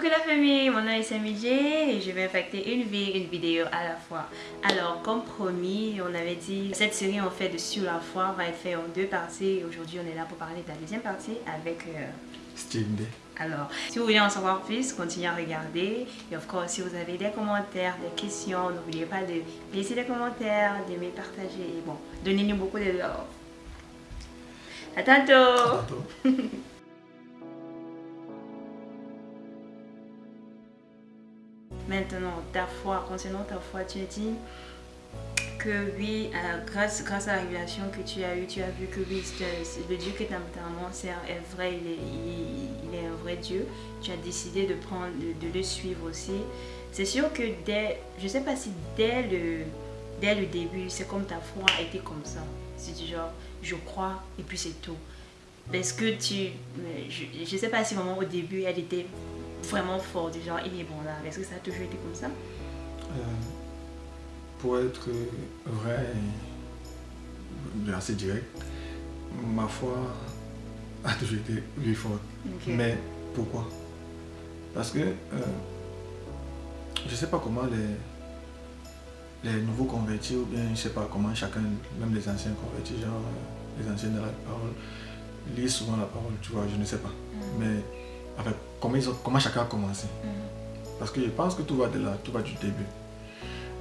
Coucou la famille, mon nom est Samidje et je vais impacter une vie, une vidéo à la fois. Alors comme promis, on avait dit cette série en fait de Sur la foi va être faite en deux parties. Aujourd'hui on est là pour parler de la deuxième partie avec euh, Steve Day. Alors, si vous voulez en savoir plus, continuez à regarder. Et of course, si vous avez des commentaires, des questions, n'oubliez pas de laisser des commentaires, d'aimer, partager. Et bon, donnez-nous beaucoup de love. À tantôt! À tantôt. Maintenant, ta foi, concernant ta foi, tu as dit que oui, euh, grâce, grâce à la révélation que tu as eue, tu as vu que oui, le Dieu que ta maman sert est vrai, il est, un vrai Dieu. Tu as décidé de, prendre, de, le suivre aussi. C'est sûr que dès, je sais pas si dès le, dès le début, c'est comme ta foi a été comme ça. C'est du genre, je crois et puis c'est tout. Est-ce que tu, je, je sais pas si vraiment au début elle était vraiment forte, du genre il est bon là. Est-ce que ça a toujours été comme ça? Euh, pour être vrai et assez direct, ma foi a toujours été lui forte. Mais pourquoi? Parce que euh, je ne sais pas comment les, les nouveaux convertis, ou bien je ne sais pas comment chacun, même les anciens convertis, genre euh, les anciens de la parole, lisent souvent la parole, tu vois, je ne sais pas. Mhm. Mais avec, comment, ils ont- comment chacun a commencé Mhm. Parce que je pense que tout va de là, tout va du début.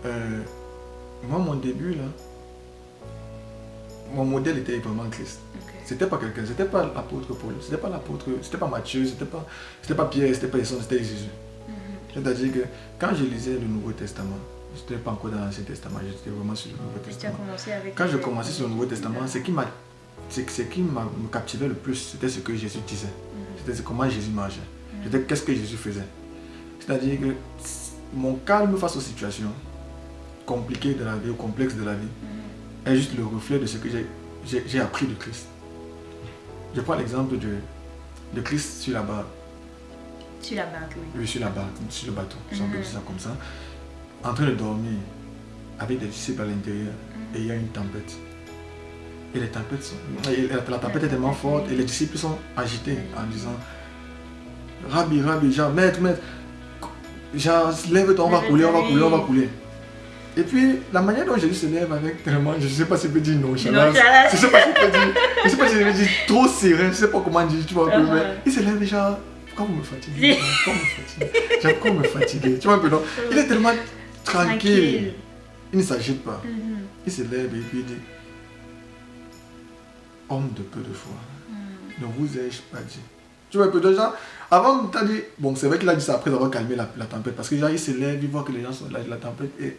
Euh, moi, mon début, là, mon modèle était vraiment Christ. Ok. C'était pas quelqu'un, c'était pas l'apôtre Paul, c'était pas l'apôtre, c'était pas Matthieu, c'était pas, pas Pierre, c'était pas Esson, c'était Jésus. Mhm. C'est-à-dire que quand je lisais le Nouveau Testament, je n'étais pas encore dans l'Ancien Testament, j'étais vraiment sur le Nouveau Testament. avec. Quand je commençais sur le Nouveau Testament, ce qui m'a ce qui m'a captivait le plus, c'était ce que Jésus disait. C'était comment Jésus marchait. Mhm. C'était qu'est-ce que Jésus faisait. C'est-à-dire que mon calme face aux situations compliquées de la vie, ou complexes de la vie, Mhm. est juste le reflet de ce que j'ai- appris de Christ. Je prends l'exemple de, de Christ sur la barque, Sur la barque, oui. oui, sur la barque, sur le bateau, si on peut Mhm. dire ça comme ça, en train de dormir avec des disciples à l'intérieur Mhm. et il y a une tempête. Et les tempêtes sont, et la, tempête est tellement forte et les disciples sont agités en disant Rabbi, Rabbi, genre, maître, maître, genre, lève-toi, on va couler, on va couler, on va couler. Et puis, la manière dont Jésus se lève avec tellement, je ne sais pas si je peux dire nonchalance, je ne sais pas si je peux dire, je ne sais pas si je peux dire trop serein, je ne sais pas comment dire, tu vois, un peu, Uh-huh. mais il se lève déjà, pourquoi vous me fatiguez Pourquoi vous me fatiguez Genre, pourquoi vous me fatiguez Tu vois un peu, non Il est tellement tranquille, il ne s'agite pas. Mhm. Il se lève et puis il dit Homme de peu de foi, Mhm. ne vous ai-je pas dit? Tu vois peu de gens Avant, tu as dit Bon, c'est vrai qu'il a dit ça après avoir calmé la, la tempête. Parce que genre, il se lève, il voit que les gens sont là, la tempête est-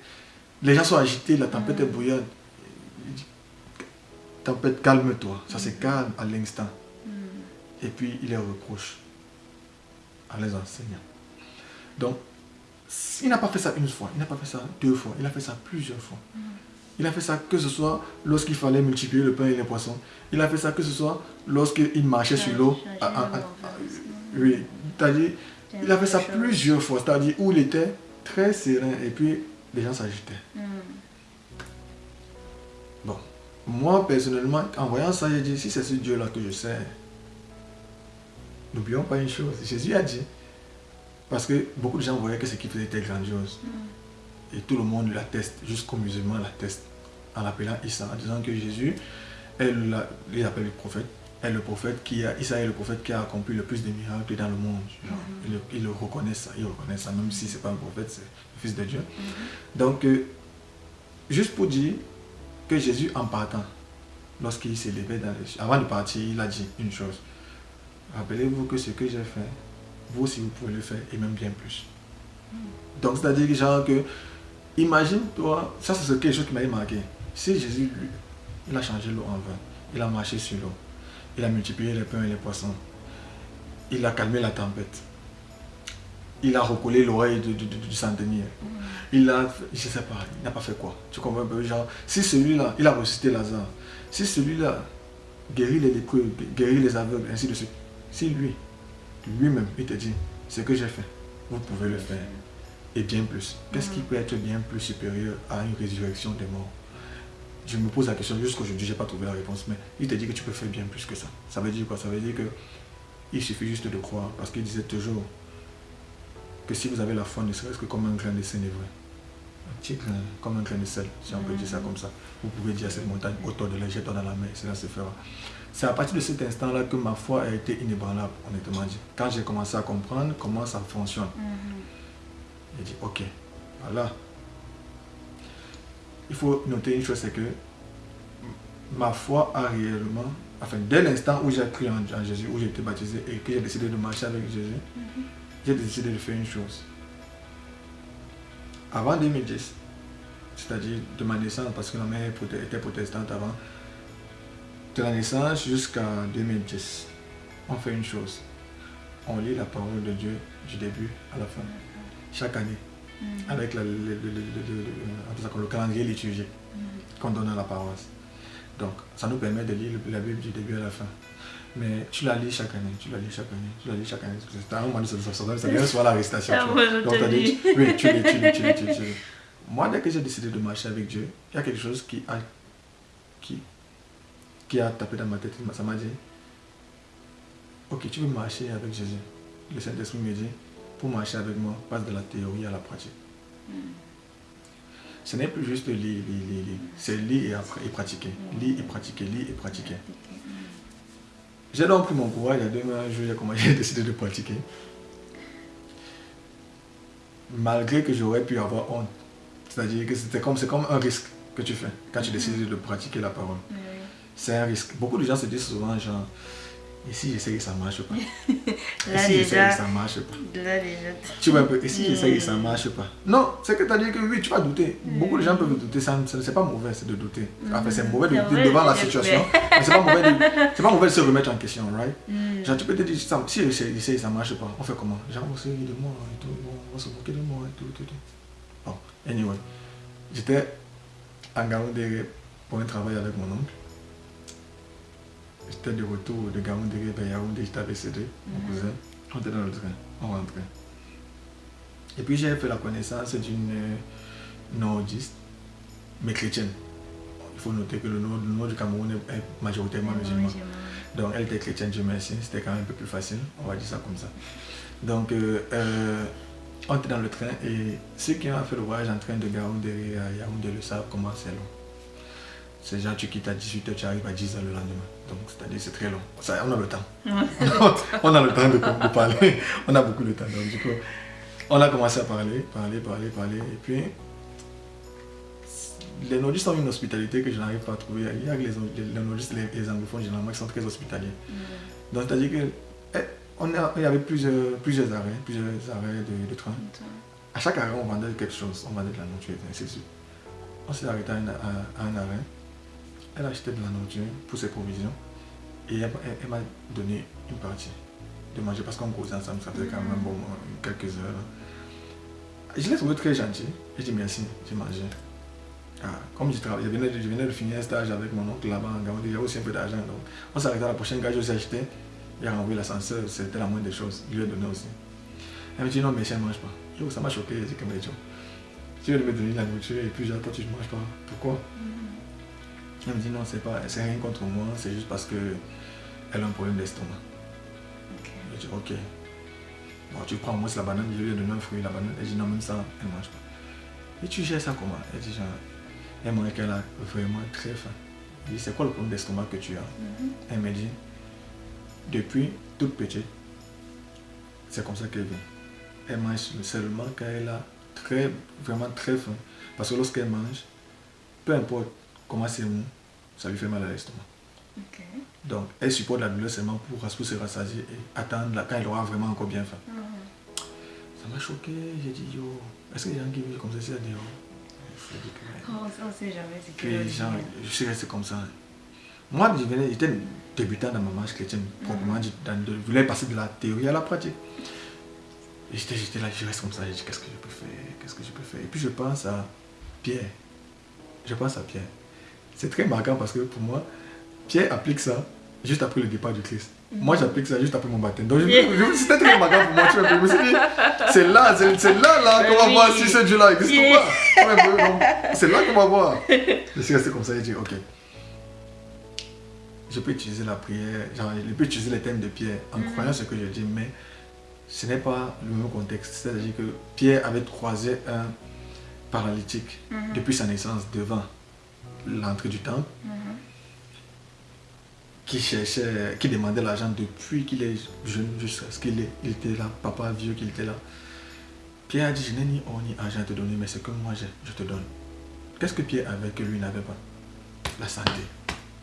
Les gens sont agités, la tempête est bouillante. Il dit Tempête, calme-toi. Ça se calme à l'instant. Et puis il les reproche en les enseignant. Donc, il n'a pas fait ça une fois, il n'a pas fait ça deux fois, il a fait ça plusieurs fois. Il a fait ça que ce soit lorsqu'il fallait multiplier le pain et les poissons. Il a fait ça que ce soit lorsqu'il marchait sur l'eau. Ah. Oui, c'est-à-dire, il a fait ça plusieurs fois, c'est-à-dire où il était très serein et puis les gens s'agitaient. Mhm. Bon, moi personnellement, en voyant ça, j'ai dit, si c'est ce Dieu-là que je sers, n'oublions pas une chose, Jésus a dit, parce que beaucoup de gens voyaient que ce qu'il faisait était grandiose, Mhm. et tout le monde l'atteste, jusqu'aux musulmans l'attestent, en l'appelant Issa, en disant que Jésus est le, il appelle le prophète, est le prophète qui a, Issa est le prophète qui a accompli le plus de miracles dans le monde. Genre, Mhm. ils, le, ils le reconnaissent ça, ils reconnaissent ça, même si c'est pas un prophète, c'est le fils de Dieu. Mhm. Donc, euh, juste pour dire que Jésus, en partant, lorsqu'il s'est levé dans les avant de partir, il a dit une chose. Rappelez-vous que ce que j'ai fait, vous aussi vous pouvez le faire, et même bien plus. Donc, c'est-à-dire genre que, imagine-toi, ça c'est quelque chose qui m'a marqué. Si Jésus, lui, il a changé l'eau en vin, il a marché sur l'eau, il a multiplié les pains et les poissons, il a calmé la tempête, il a recollé l'oreille du, du- du- du centenier, il a, je sais pas, il n'a pas fait quoi. Tu comprends un peu, genre, si celui-là, il a ressuscité Lazare, si celui-là guérit les lépreux, guérit les aveugles, ainsi de suite, si lui, lui-même, il te dit, ce que j'ai fait, vous pouvez le faire, et bien plus. Qu'est-ce qui peut être bien plus supérieur à une résurrection des morts? Je me pose la question, jusqu'aujourd'hui, je n'ai pas trouvé la réponse, mais il te dit que tu peux faire bien plus que ça. Ça veut dire quoi? Ça veut dire que il suffit juste de croire, parce qu'il disait toujours, que si vous avez la foi, ne serait-ce que comme un grain de sénévé, un petit grain, comme un grain de sel, si on peut dire ça comme ça, vous pouvez dire à cette montagne, autour de la jette dans la mer, cela se fera. C'est à partir de cet instant-là que ma foi a été inébranlable, honnêtement dit. Quand j'ai commencé à comprendre comment ça fonctionne, j'ai dit, ok, voilà. Il faut noter une chose, c'est que ma foi a réellement, enfin, dès l'instant où j'ai cru en, Jésus, où j'ai été baptisé et que j'ai décidé de marcher avec Jésus, j'ai décidé de faire une chose. Avant 2010, c'est-à-dire de ma naissance, parce que ma mère était protestante avant, de la naissance jusqu'à 2010, on fait une chose. On lit la parole de Dieu du début à la fin, chaque année. Avec le, le, calendrier liturgique mm. qu'on donne à la paroisse. Donc, ça nous permet de lire la Bible du début à la fin. Mais tu la lis chaque année, tu la lis chaque année, tu la lis chaque année. C'est un moment de ça, ça vient soit l'arrestation. Donc, tu lis, oui, tu lis, tu lis, tu lis, tu lis. Moi, dès que j'ai décidé de marcher avec Dieu, il y a quelque chose qui a, qui, qui a tapé dans ma tête. Ça m'a dit, ok, tu veux marcher avec Jésus. Le Saint-Esprit me dit, pour marcher avec moi, passe de la théorie à la pratique. Hmm. Ce n'est plus juste lire, lire, lire, C'est lire et, et pratiquer. Hmm. Lire et pratiquer, lire et pratiquer. J'ai donc pris mon courage il y a deux mois, j'ai décidé de pratiquer. Malgré que j'aurais pu avoir honte. C'est-à-dire que c'était comme, comme un risque que tu fais quand tu décides de pratiquer la parole c'est un risque. Beaucoup de gens se disent souvent, genre, et si j'essaye ça marche pas? Et si j'essaye que ça marche pas? là, déjà... Tu vois un peu, et si j'essaye que ça marche pas? Non, c'est que tu as dit que oui, tu vas douter. Beaucoup de gens peuvent douter, ça, c'est pas mauvais c'est de douter. Enfin, c'est mauvais de douter devant la situation, mais c'est pas, mauvais de, pas mauvais de se remettre en question, right? Mm. Genre, tu peux te dire, si j'essaye que ça marche pas, on fait comment? Genre, on se rit de moi et tout, on va se moquer de moi et tout, tout, tout. Bon, anyway, j'étais en Gaoundéré pour un travail avec mon oncle. J'étais de retour de Gaoundé vers Yaoundé, j'étais avec Cédric, mon mhm. cousin. On était dans le train, on rentrait. Et puis j'ai fait la connaissance d'une euh, nordiste, mais chrétienne. Il faut noter que le nord, du Cameroun est majoritairement musulman. Donc elle était chrétienne, Dieu merci, c'était quand même un peu plus facile, on va dire ça comme ça. Donc euh, euh, on était dans le train et ceux qui ont fait le voyage en train de Gaoundé à Yaoundé le savent comment c'est long. C'est genre tu quittes à 18h, tu arrives à 10h le lendemain. Donc c'est-à-dire c'est très long. Ça, on a le temps. on a le temps de, parler. On a beaucoup de temps. Donc du coup, on a commencé à parler, parler, parler, parler. Et puis, les nordistes ont une hospitalité que je n'arrive pas à trouver. Il y a les, les nordistes, les, les, anglophones généralement qui sont très hospitaliers. Mm. Donc c'est-à-dire que eh, on a, il y avait plusieurs, plusieurs arrêts, plusieurs arrêts de, train. À chaque arrêt, on vendait quelque chose. On vendait de la nourriture, ainsi de suite. On s'est arrêté à un arrêt elle a acheté de la nourriture pour ses provisions et elle, m'a donné une partie de manger parce qu'on causait ensemble, ça faisait quand même bon, quelques heures. Je l'ai trouvé très gentil. J'ai dit merci, j'ai mangé. Ah, comme je, travaille, je, venais de, je finir un stage avec mon oncle là-bas il y a aussi un peu d'argent. Donc on s'arrêtait à la prochaine gare, j'ai acheté. Il a renvoyé l'ascenseur, c'était la moindre des choses. Je lui ai donné aussi. Elle me dit non, mais elle ne mange pas. Ça m'a choqué, j'ai dit que tu veux me donner la nourriture et puis toi tu ne manges pas. Pourquoi? Elle me dit non, c'est pas, c'est rien contre moi, c'est juste parce que elle a un problème d'estomac. Je dis ok. Bon, tu prends moins la banane, je lui ai donné un fruit, la banane. Elle dit non, même ça, elle ne mange pas. Et tu gères ça comment? Elle dit genre, elle m'a qu'elle a vraiment très faim. Je dis c'est quoi le problème d'estomac que tu as? Mhm. Elle me dit, depuis toute petite, c'est comme ça qu'elle vit. Elle mange seulement quand elle a très, vraiment très faim. Parce que lorsqu'elle mange, peu importe comment c'est mou, ça lui fait mal à l'estomac? Donc, elle supporte la douleur seulement pour, pour se rassasier et attendre quand elle aura vraiment encore bien faim. Mhm. Ça m'a choqué, j'ai dit, yo, est-ce qu'il y a des gens qui vivent comme ça? Ici à dire, oh, on ne sait jamais ce que gens, Je suis resté comme ça. Moi, j'étais débutant dans ma marche chrétienne, proprement dit. Je voulais passer de la théorie à la pratique. J'étais là, je reste comme ça, j'ai dit, qu'est-ce que je peux faire? Qu'est-ce que je peux faire? Et puis je pense à Pierre. Je pense à Pierre. C'est très marquant parce que pour moi, Pierre applique ça juste après le départ du Christ. Moi, j'applique ça juste après mon baptême. Donc, c'était très marquant pour moi. Tu je me suis dit, c'est là, c'est là, là qu'on va voir si ce Dieu-là existe ou pas. C'est là qu'on va voir. Je suis resté comme ça et j'ai dit, ok. Je peux utiliser la prière, genre, je peux utiliser les thèmes de Pierre en mm. croyant ce que je dis, mais ce n'est pas le même contexte. C'est-à-dire que Pierre avait croisé un paralytique Mhm. depuis sa naissance devant l'entrée du temple Mhm. qui cherchait, qui demandait l'argent depuis qu'il est jeune jusqu'à ce qu'il est- il était là, papa vieux qu'il était là. Pierre a dit, je n'ai ni or ni argent à te donner, mais ce que moi j'ai, je te donne. Qu'est-ce que Pierre avait que lui n'avait pas? La santé.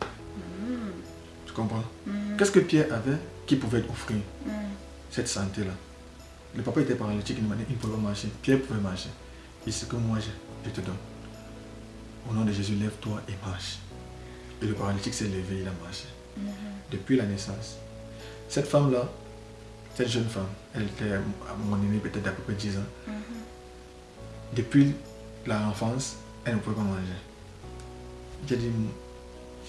Mhm. Tu comprends? Mhm. Qu'est-ce que Pierre avait qui pouvait offrir? Cette santé-là Le papa était paralytique, il ne pouvait pas marcher. Pierre pouvait marcher. Et ce que moi j'ai, je te donne. Au nom de Jésus, lève-toi et marche. Et le paralytique s'est levé, il a marché. Depuis la naissance. Cette femme-là, cette jeune femme, elle était à mon aînée peut-être d'à peu près 10 ans. Mhm. Depuis l'enfance, elle ne pouvait pas manger. J'ai dit,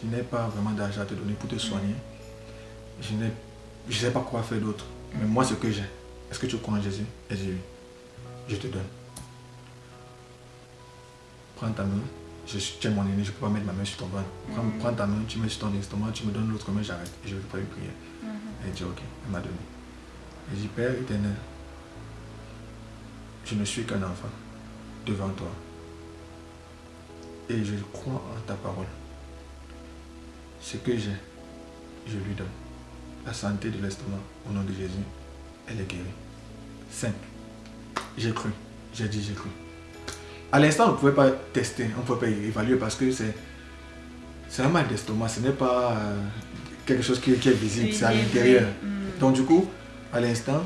je n'ai pas vraiment d'argent à te donner pour te soigner. Je n'ai je sais pas quoi faire d'autre. Mais moi, ce que j'ai, est-ce que tu crois en Jésus? Et j'ai dit. Je te donne. Prends ta main. Je suis, mon aîné, je ne peux pas mettre ma main sur ton ventre. Prends, Mhm. prends ta main, tu mets sur ton estomac, tu me donnes l'autre main, j'arrête. Et je vais faire une prière. Mhm. Elle dit ok, elle m'a donné. Elle dit Père éternel, je ne suis qu'un enfant devant toi. Et je crois en ta parole. Ce que j'ai, je lui donne. La santé de l'estomac, au nom de Jésus, elle est guérie. Simple. J'ai cru. J'ai dit j'ai cru. À l'instant, on ne pouvait pas tester, on ne pouvait pas évaluer parce que c'est c'est un mal d'estomac, ce n'est pas euh, quelque chose qui, qui est visible, c'est à l'intérieur. Mhm. Donc du coup, à l'instant,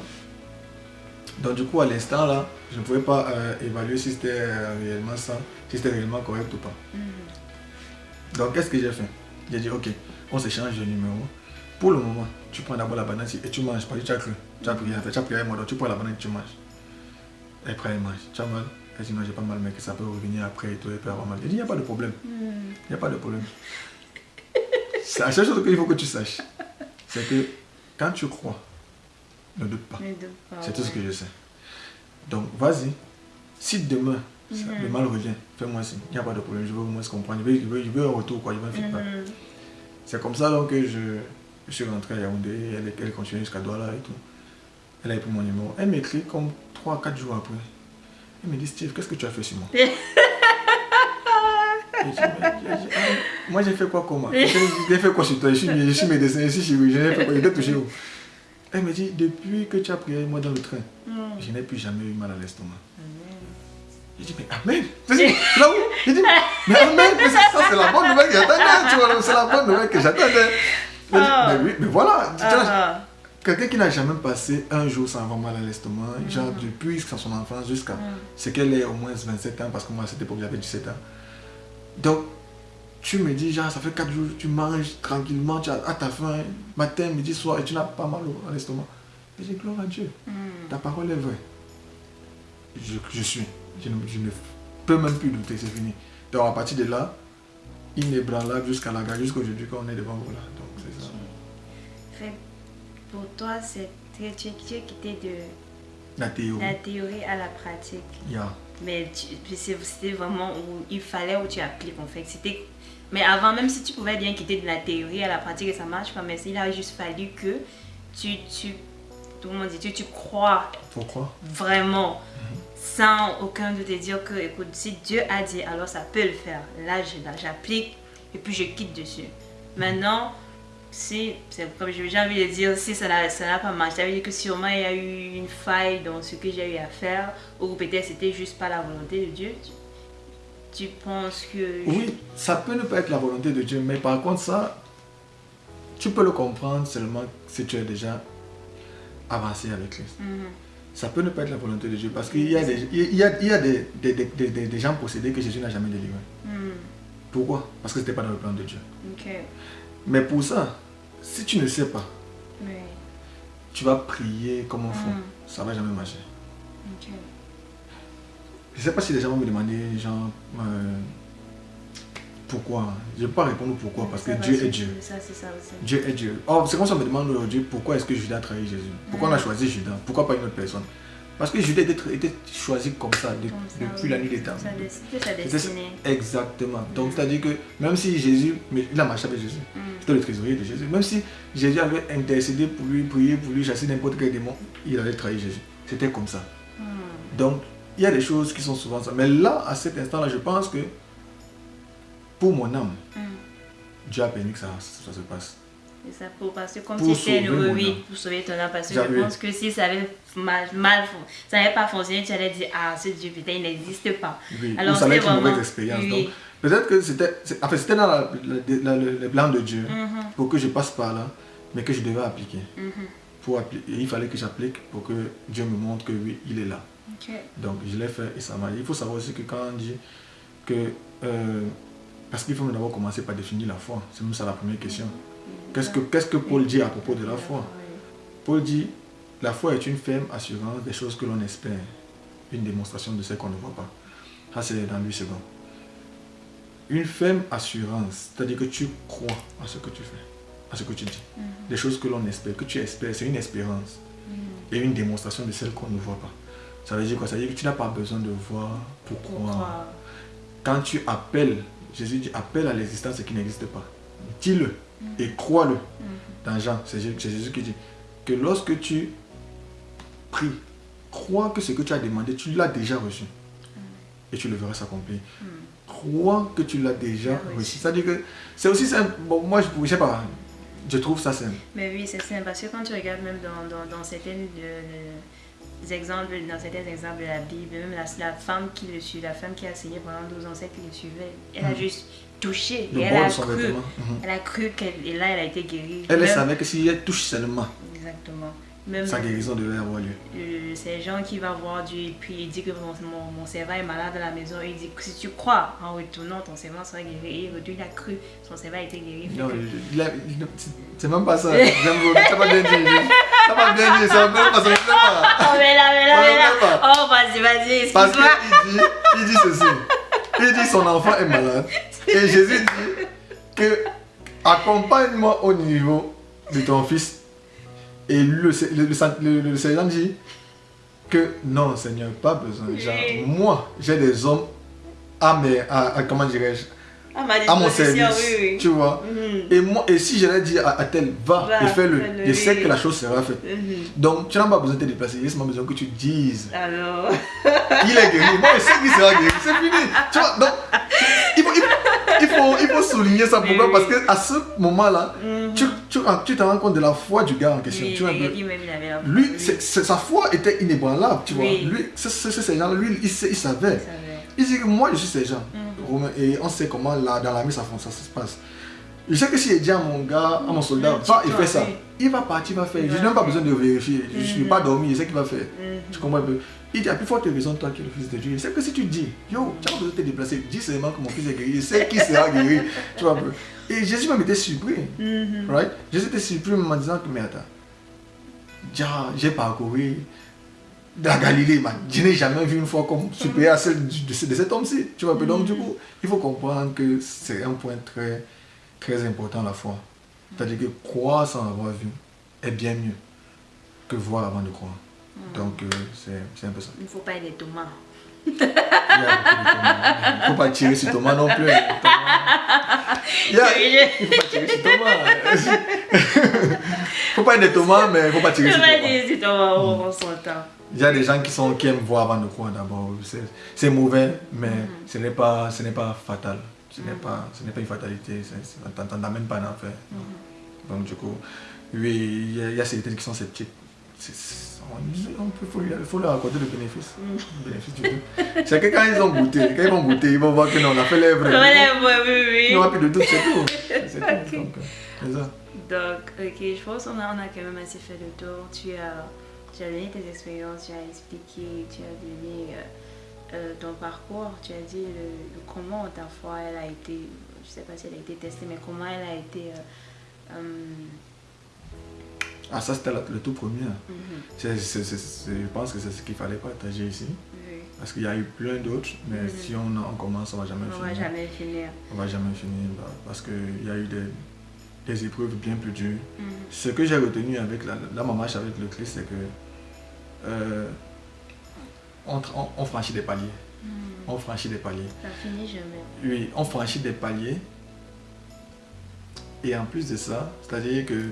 donc du coup à l'instant là, je ne pouvais pas euh, évaluer si c'était euh, réellement ça, si c'était réellement correct ou pas. Mhm. Donc qu'est-ce que j'ai fait? J'ai dit ok, on s'échange de numéro. Pour le moment, tu prends d'abord la banane et tu manges parce que tu as cru. Tu as prié, tu as prié avec moi, donc tu prends la banane et tu manges. Et après elle mange. Tu as mal? Elle dit non, j'ai pas mal, mais que ça peut revenir après et tout, et peut avoir mal. J'ai dit il n'y a pas de problème. Il n'y a pas de problème. C'est la seule chose qu'il faut que tu saches. C'est que quand tu crois, ne doute pas. C'est tout ce que je sais. Donc, vas-y. Si demain, Mhm. le mal revient, fais-moi signe. Il n'y a pas de problème. Je veux au moins se comprendre. Je veux, je veux, je veux un retour, quoi. Je veux un feedback. Mhm. C'est comme ça donc, que je, je suis rentré à Yaoundé. Elle, elle continue jusqu'à Douala et tout. Elle a pris mon numéro. Elle m'écrit comme 3-4 jours après. Elle me dit Steve, qu'est-ce que tu as fait sur moi je dis, j'ai dit, Ah, Moi, j'ai fait quoi comment J'ai fait quoi sur toi? Je suis, je suis médecin, je suis chirurgien. J'ai fait quoi? Je t'ai touché où Elle me dit Depuis que tu as prié moi dans le train, Mhm. je n'ai plus jamais eu mal à l'estomac. J'ai dit, mais Amen là où J'ai dit, mais Amen mais ça, ça, c'est la bonne nouvelle que j'attendais, tu vois, c'est la bonne nouvelle que j'attendais. Ah. mais oui, mais voilà, tu vois, Ah, quelqu'un qui n'a jamais passé un jour sans avoir mal à l'estomac, Mm. genre depuis son enfance jusqu'à ah. ce qu'elle ait au moins 27 ans, parce que moi à cette époque j'avais 17 ans. Donc, tu me dis, genre, ça fait 4 jours, tu manges tranquillement, tu as à ta faim, matin, midi, soir, et tu n'as pas mal à l'estomac. J'ai dit, gloire à Dieu. Mhm. Ta parole est vraie. Je, je suis. Je ne, je ne peux même plus douter, c'est fini. Donc à partir de là, inébranlable jusqu'à la gare, jusqu'aujourd'hui quand on est devant vous là. Donc c'est ça. Pour toi, c'est tu, tu, es quitté de La théorie. la théorie à la pratique. Yeah. Mais c'était vraiment où il fallait où tu appliques en fait. C'était mais avant même si tu pouvais bien quitter de la théorie à la pratique et ça marche pas, mais il a juste fallu que tu tu tout le monde dit tu, tu crois Pourquoi vraiment sans aucun de te dire que écoute si Dieu a dit alors ça peut le faire. Là, j'applique et puis je quitte dessus. Maintenant si, comme j'ai envie de dire, si ça n'a pas marché, ça veut dire que sûrement il y a eu une faille dans ce que j'ai eu à faire, ou peut-être c'était juste pas la volonté de Dieu. Tu, tu penses que... Oui, ça peut ne pas être la volonté de Dieu, mais par contre ça, tu peux le comprendre seulement si tu es déjà avancé avec Christ. Mhm. Ça peut ne pas être la volonté de Dieu parce qu'il y a des, il y a, il y a des, des, des, des- gens possédés que Jésus n'a jamais délivrés. Mhm. Pourquoi? Parce que ce n'était pas dans le plan de Dieu. Mais pour ça, si tu ne sais pas, Oui. tu vas prier comme un fou. Mhm. Ça va jamais marcher. Je ne sais pas si les gens vont me demander, genre, euh, pourquoi. Je ne vais pas répondre pourquoi, parce que Ça Dieu est Dieu. Ça, c'est ça aussi. Dieu est Dieu. Oh, c'est comme ça on me demande aujourd'hui pourquoi est-ce que Judas a trahi Jésus? Pourquoi on a choisi Judas? Pourquoi pas une autre personne? Parce que Judas était, était choisi comme ça de- Comme ça, depuis oui. la nuit des temps. C'était sa destinée. Exactement. Donc, Mm. c'est-à-dire que même si Jésus, mais il a marché avec Jésus, Mm. c'était le trésorier de Jésus, même si Jésus avait intercédé pour lui, prié pour lui, chasser n'importe quel démon, il allait trahir Jésus. C'était comme ça. Mm. Donc, il y a des choses qui sont souvent ça. Mais là, à cet instant-là, je pense que pour mon âme. Dieu a permis que ça, ça se passe. C'est ça, pour, parce que comme heureux, mon oui, pour sauver ton âme, parce que je pense que si ça avait mal, ça n'avait pas fonctionné, tu allais dire, ah, ce Dieu, putain, il n'existe pas. Oui. Alors, ça allait être une mauvaise expérience. oui. Donc, peut-être que c'était, c'est- enfin, c'était dans la- la- la- le, le plan de Dieu Mhm, pour que je passe par là, mais que je devais appliquer. mhm. Pour appli- et il fallait que j'applique pour que Dieu me montre que oui, il est là. Donc je l'ai fait et ça m'a. Il faut savoir aussi que quand on dit que. euh, parce qu'il faut d'abord commencer par définir la foi. C'est même ça la première question. Qu'est-ce que, qu'est-ce que Paul dit à propos de la foi? Paul dit La foi est une ferme assurance des choses que l'on espère, une démonstration de ce qu'on ne voit pas. Ça, c'est dans 8 secondes. Une ferme assurance, c'est-à-dire que tu crois à ce que tu fais, à ce que tu dis. Mhm, Des choses que l'on espère, que tu espères, c'est une espérance mhm. et une démonstration de celle qu'on ne voit pas. Ça veut dire quoi? Ça veut dire que tu n'as pas besoin de voir pour croire. Quand tu appelles, Jésus dit appelle à l'existence ce qui n'existe pas. Dis-le et crois-le. Mhm. Dans Jean, c'est Jésus qui dit que lorsque tu pries, crois que ce que tu as demandé, tu l'as déjà reçu. Et tu le verras s'accomplir. Mhm. Crois que tu l'as déjà reçu. reçu. C'est-à-dire que c'est aussi simple. Bon, moi, je ne sais pas. Je trouve ça simple. Mais oui, c'est simple, parce que quand tu regardes même dans, dans, dans certains les exemples, dans certains exemples de la Bible, même la, la femme qui le suit, la femme qui a saigné pendant 12 ans, celle qui le suivait, elle a Mhm. juste touché Le et elle a cru. Mhm. Elle a cru qu'elle, et là elle a été guérie. Elle Même- savait que si elle touche seulement, Exactement. Même sa guérison devait avoir lieu. euh, c'est gens qui va voir Dieu et puis il dit que mon, mon, mon servant est malade à la maison. Il dit que si tu crois en retournant, ton servant sera guéri. Et il a cru, son servant a été guéri. Non, c'est même pas ça. Ça va bien dire. Ça va bien dire. Ça va même pas ça. pas. Oh, mais là, mais là, mais là. Oh, vas-y, vas-y, Parce excuse-moi. qu'il dit, il dit ceci. Il dit son enfant est malade. Et Jésus dit que accompagne-moi au niveau de ton fils. Et le, le, le, dit que non, Seigneur, pas besoin. Genre, moi, j'ai des hommes à mes, à, à- comment dirais-je, À mon service. oui, oui. Tu vois. Mhm. Et moi, et si leur dis à, à tel, va, Va, et fais-le, fais-le, je sais que la chose sera faite. Mhm. Donc, tu n'as pas besoin de te déplacer, il y a seulement besoin que tu dises Alors, il est guéri. Moi, je sais qu'il sera guéri. C'est fini. Tu vois, donc, il faut, il faut, il faut, il faut souligner ça. Pourquoi Parce oui. qu'à ce moment-là, Mhm. tu, tu, tu te rends compte de la foi du gars en question. oui, tu vois il avait la Lui, oui. sa foi était inébranlable, tu vois. Oui. Lui, ces gens-là, lui, il, il savait. Il savait. Il dit que moi, je suis ces gens. Mhm. Et on sait comment là, dans ça, fon- ça, ça se passe. Je sais que si je dis à mon gars, à mon soldat, va tu fais ça, il va partir, il va faire. Il Je n'ai même pas besoin de vérifier. Je ne suis Mhm. pas dormi, je sais qu'il va faire. Mhm. Tu comprends un peu? Il dit, à plus forte raison, toi qui es le fils de Dieu. C'est que si tu dis, yo, tu as besoin de te déplacer, dis seulement que mon fils est guéri, c'est qui sera guéri. tu vois un peu? Et Jésus même était surpris. Mhm. Right? Jésus était surpris en me disant que, mais attends, j'ai parcouru la Galilée, man. Je n'ai jamais vu une foi comme supérieure à celle de, ce- de cet homme-ci. Tu vois un peu? Donc, du coup, il faut comprendre que c'est un point très, très important, la foi. C'est-à-dire que croire sans avoir vu est bien mieux que voir avant de croire. Donc, euh, c'est un peu ça. Il ne faut pas être Thomas. Il. Il ne faut pas tirer sur Thomas non plus. Thomas. Il y a- il ne faut pas tirer sur Thomas. Il ne faut pas être Thomas, mais il ne faut pas tirer sur Thomas. si Thomas, on s'entend. Il y a des gens qui, sont, qui aiment voir avant de croire d'abord. C'est- mauvais, mais ce n'est pas, ce n'est pas fatal. Ce n'est pas, ce pas une fatalité. T'en amènes pas en enfer. Donc, du coup, oui, il y a, il y a certaines qui sont sceptiques. On, on peut- faut, leur accorder le bénéfice. Le bénéfice du doute. C'est que quand ils ont goûté, quand ils vont goûter, ils vont voir que non, on a fait l'œuvre. Voilà, oui, oui, Il n'y aura plus de doute, c'est tout. C'est tout. Ok. Donc, c'est ça. Donc, ok, je pense qu'on a, on a quand même assez fait le tour. Tu as, tu as donné tes expériences, tu as expliqué, tu as donné euh, euh, ton parcours, tu as dit le, le comment ta foi elle a été, je sais pas si elle a été testée, mais comment elle a été. euh, hum, Ah, ça, c'était le tout premier. mhm, je pense que c'est ce qu'il fallait partager ici. oui. Parce qu'il y a eu plein d'autres, mais Mhm. si on, on commence, on va jamais On va finir. jamais finir. On va jamais finir bah, parce qu'il y a eu des, des épreuves bien plus dures. Mhm, Ce que j'ai retenu avec la, la ma marche avec le Christ, c'est que euh, on, on- on franchit des paliers. Mhm. On franchit des paliers. Ça finit jamais. Oui, on franchit des paliers. Et en plus de ça, c'est-à-dire que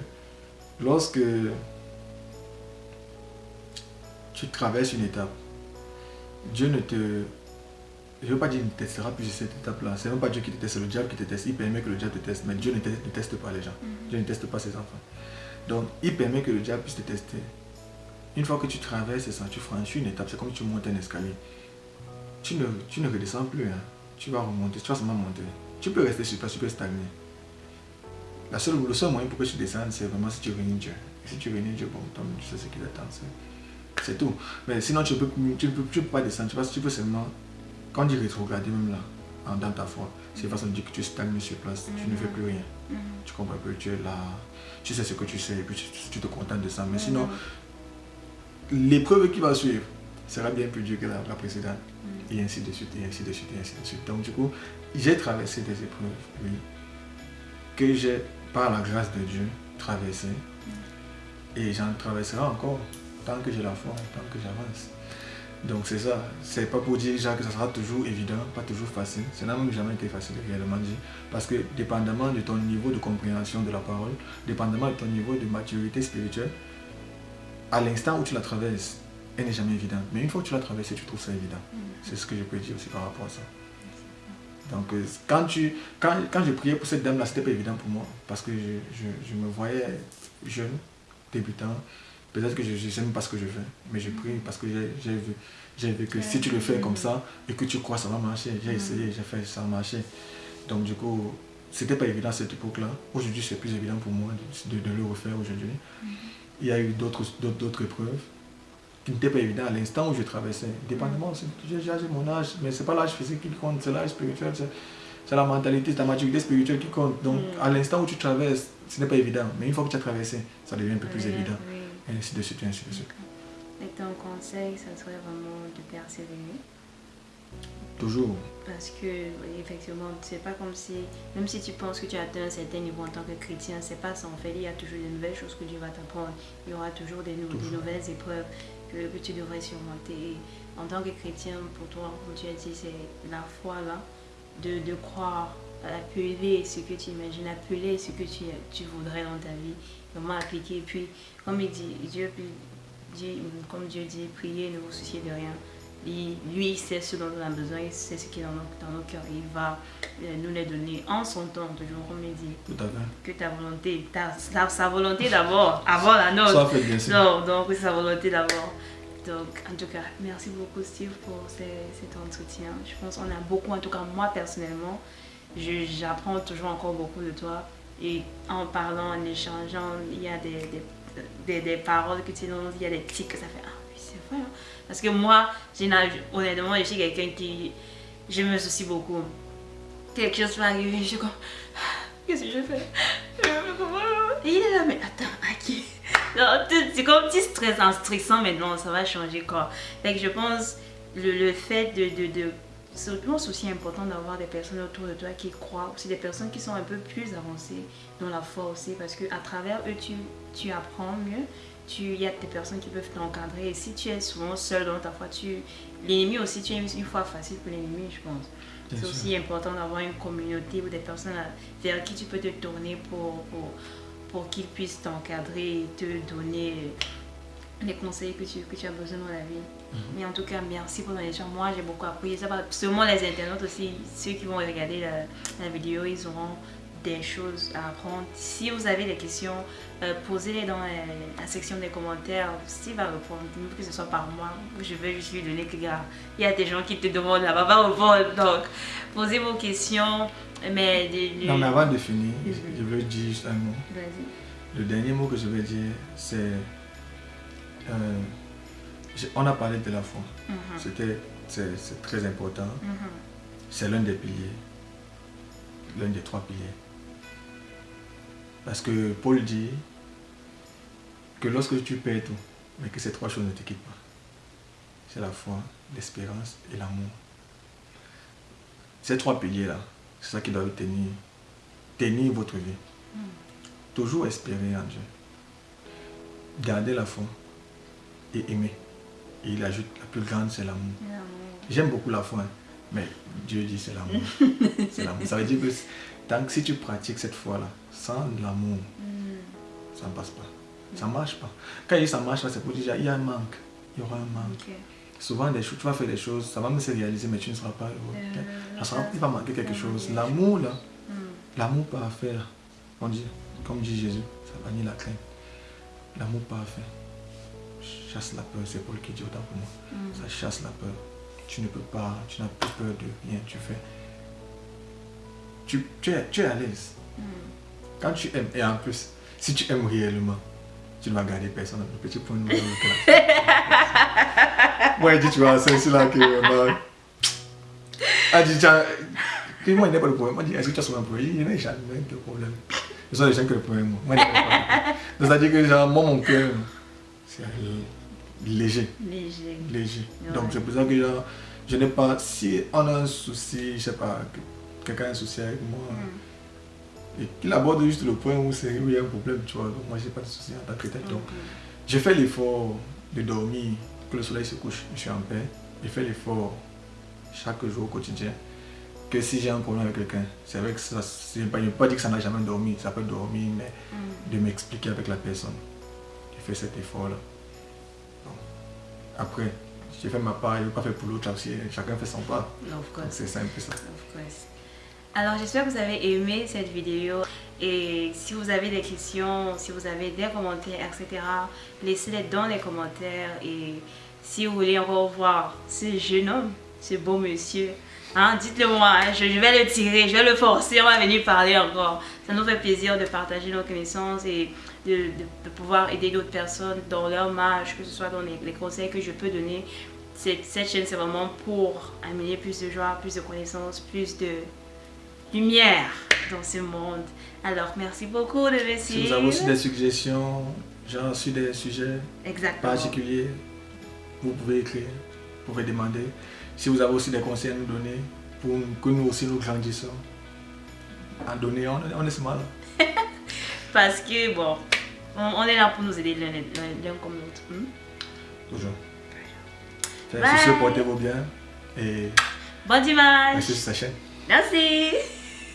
lorsque tu traverses une étape, Dieu ne te... Je ne veux pas dire qu'il ne testera plus cette étape-là. C'est même pas Dieu qui te teste, c'est le diable qui te teste. Il permet que le diable te teste, mais Dieu ne teste, ne teste pas les gens. Mhm. Dieu ne teste pas ses enfants. Donc, il permet que le diable puisse te tester. Une fois que tu traverses ça, tu franchis une étape, c'est comme tu montes un escalier. Tu ne, tu ne redescends plus. hein. Tu vas remonter, tu vas seulement monter. Tu peux rester sur place, tu peux stagner. La seule, le seul moyen pour que tu descendes, c'est vraiment si tu réunis Dieu. Et si tu réunis Dieu, bon, toi, tu sais ce qui t'attend. c'est- tout. Mais sinon, tu ne peux, tu peux, tu peux pas descendre. Tu, vas, tu peux seulement, quand on dit rétrograder même là, en- dans ta foi, c'est façon de dire que tu stagnes sur place, tu ne fais plus rien. Mhm. Tu comprends que tu es là, tu sais ce que tu sais, et puis tu, tu te contentes de ça. Mais sinon, l'épreuve qui va suivre sera bien plus dure que la, précédente. Et ainsi de suite, et ainsi de suite, et ainsi de suite. Donc du coup, j'ai traversé des épreuves, oui, que j'ai, par la grâce de Dieu, traversé. Et j'en traverserai encore, tant que j'ai la foi, tant que j'avance. Donc c'est ça. C'est pas pour dire Jacques, que ça sera toujours évident, pas toujours facile. Ça n'a même jamais été facile, réellement dit. Parce que dépendamment de ton niveau de compréhension de la parole, dépendamment de ton niveau de maturité spirituelle, à l'instant où tu la traverses, elle n'est jamais évidente. Mais une fois que tu l'as traversée, tu trouves ça évident. Mhm. C'est ce que je peux dire aussi par rapport à ça. Donc, euh, quand, tu, quand, quand j'ai prié pour cette dame-là, c'était pas évident pour moi. Parce que je, je- je me voyais jeune, débutant. Peut-être que je ne sais même pas ce que je fais. Mais je prie parce que j'ai j'ai vu, j'ai vu que si tu le fais comme ça et que tu crois, ça va marcher. J'ai essayé, j'ai fait, ça a marché. Donc, du coup, c'était pas évident à cette époque-là. Aujourd'hui, c'est plus évident pour moi de, de- de le refaire aujourd'hui. Il y a eu d'autres épreuves qui n'étaient pas évidentes à l'instant où je traversais. Dépendamment, j'ai mon âge, mais c'est pas l'âge physique qui compte, c'est l'âge spirituel, c'est la mentalité, c'est ta maturité spirituelle qui compte. Donc, Mm. à l'instant où tu traverses, ce n'est pas évident. Mais une fois que tu as traversé, ça devient un peu plus évident. Et ainsi de suite, et ainsi de suite. Et ton conseil, ça serait vraiment de persévérer. Toujours. Parce que, effectivement, c'est pas comme si, même si tu penses que tu as atteint un certain niveau en tant que chrétien, c'est pas ça. En fait, il y a toujours des nouvelles choses que Dieu va t'apprendre. Il y aura toujours des, nouvelles épreuves que, que tu devrais surmonter. En tant que chrétien, pour toi, comme tu as dit, c'est la foi là, de, de croire, appeler ce que tu imagines, appeler ce que tu, tu voudrais dans ta vie, vraiment appliquer. Et puis, comme il dit, Dieu dit, comme Dieu dit, priez, ne vous souciez de rien. Lui, sait ce dont on a besoin, il sait ce qui est dans nos, dans nos cœurs. Il va euh, nous les donner en son temps, toujours comme il dit. Tout à fait. Que ta volonté, ta, ta- sa volonté d'abord, avant la nôtre. Ça fait bien sûr. Non, donc c'est sa volonté d'abord. Donc, en tout cas, merci beaucoup Steve pour ces- cet entretien. Je pense qu'on a beaucoup, en tout cas moi personnellement, j'apprends toujours encore beaucoup de toi. Et en parlant, en échangeant, il y a des, des, des- des paroles que tu donnes, il y a des tics que ça fait. Ah oui, c'est vrai. hein. Parce que moi, honnêtement, je suis quelqu'un qui. Je me soucie beaucoup. Quelque chose va arriver, je suis comme. Qu'est-ce que je fais? Et il est là, mais attends, à qui c'est comme petit stress en stressant maintenant, ça va changer quoi. Fait que je pense le, le fait de, de, de c'est aussi important d'avoir des personnes autour de toi qui croient, aussi des personnes qui sont un peu plus avancées dans la foi aussi, parce que à travers eux tu, tu apprends mieux. Il y a des personnes qui peuvent t'encadrer et si tu es souvent seul dans ta foi, tu l'ennemi aussi tu es une, foi facile pour l'ennemi, je pense. C'est aussi important d'avoir une communauté ou des personnes vers qui tu peux te tourner pour, pour, pour qu'ils puissent t'encadrer et te donner les conseils que tu, que tu as besoin dans la vie. Mais en tout cas, merci pour ton échange. Moi, j'ai beaucoup appris. Ça va seulement les internautes aussi, ceux qui vont regarder la, la vidéo, ils auront des choses à apprendre. Si vous avez des questions, euh, posez-les dans la, la section des commentaires. Steve va répondre, même que ce soit par moi. Je vais juste lui donner que, gars, il y a des gens qui te demandent là-bas, va répondre. Donc, posez vos questions. Mais, de- de- Non, mais avant de finir, Mhm. je veux dire juste un mot. Vas-y. Le dernier mot que je vais dire, c'est. euh, on a parlé de la foi. Mhm, C'était, c'est, c'est très important. mhm. C'est l'un des piliers. L'un des trois piliers. Parce que Paul dit que lorsque tu perds tout, mais que ces trois choses ne te quittent pas. C'est la foi, l'espérance et l'amour. Ces trois piliers-là, c'est ça qui doit tenir, tenir votre vie. Toujours espérer en Dieu. Garder la foi et aimer. Et il ajoute, la plus grande, c'est l'amour. L'amour. J'aime beaucoup la foi, hein, mais Dieu dit c'est l'amour. c'est l'amour. Ça veut dire que tant que si tu pratiques cette foi-là, sans l'amour, Mm. ça ne passe pas. Ça ne marche pas. Quand il dit ça marche pas, c'est pour dire il y a un manque. Il y aura un manque. Souvent, des choses, tu vas faire des choses, ça va même se réaliser, mais tu ne seras pas heureux. Euh, il va manquer quelque chose. L'amour, là, Mm. l'amour parfait, là, on dit, comme dit Jésus, ça bannit la crainte. L'amour parfait chasse la peur, c'est Paul qui dit autant pour moi. Mm. Ça chasse la peur. Tu ne peux pas, tu n'as plus peur de rien, tu fais. Tu, tu es, tu es à l'aise. Mm. Quand tu aimes, et en plus, si tu aimes réellement, tu ne vas garder personne. Le petit point de. Moi, il dit, tu vois, c'est là que. Bah, ah, dit, moi, il n'y a pas de problème. Moi, dit, est-ce que tu as souvent un problème? Il n'y a jamais de problème. Ce sont les gens qui ont le problème. Moi, il n'y a pas de c'est-à-dire que, genre, moi, mon cœur, c'est léger. Léger. léger. Ouais. Donc c'est pour ça que genre, je n'ai pas, si on a un souci, je sais pas, que quelqu'un a un souci avec moi, Mm. et qu'il aborde juste le point où, où il y a un problème, tu vois, donc moi j'ai pas de souci en tant que tel. Donc Mm. j'ai fait l'effort de dormir, que le soleil se couche, je suis en paix. J'ai fait l'effort chaque jour au quotidien. Que si j'ai un problème avec quelqu'un, c'est vrai que ça, je ne veux pas dire que ça n'a jamais dormi, ça peut dormir, mais Mm. de m'expliquer avec la personne. J'ai fait cet effort-là. Après, j'ai fait ma part, je n'ai pas fait pour l'autre aussi. Chacun fait son part. C'est simple ça. Of course. Alors j'espère que vous avez aimé cette vidéo et si vous avez des questions, si vous avez des commentaires, etc. Laissez-les dans les commentaires et si vous voulez encore voir ce jeune homme, ce beau monsieur, hein, dites-le moi, hein, je, vais le tirer, je vais le forcer, on va venir parler encore. Ça nous fait plaisir de partager nos connaissances et de, pouvoir aider d'autres personnes dans leur marge, que ce soit dans les, conseils que je peux donner. Cette chaîne, c'est vraiment pour amener plus de joie, plus de connaissances, plus de lumière dans ce monde. Alors, merci beaucoup de me Si vous avez aussi des suggestions, genre sur des sujets Exactement. particuliers, vous pouvez écrire, vous pouvez demander. Si vous avez aussi des conseils à nous donner, pour que nous aussi nous grandissons, à donner, on, on est smart. Parce que, bon, on, on est là pour nous aider l'un comme l'autre. hmm? Toujours. Sur ce, portez-vous bien et Bon dimanche. merci sur sa chaîne. Merci.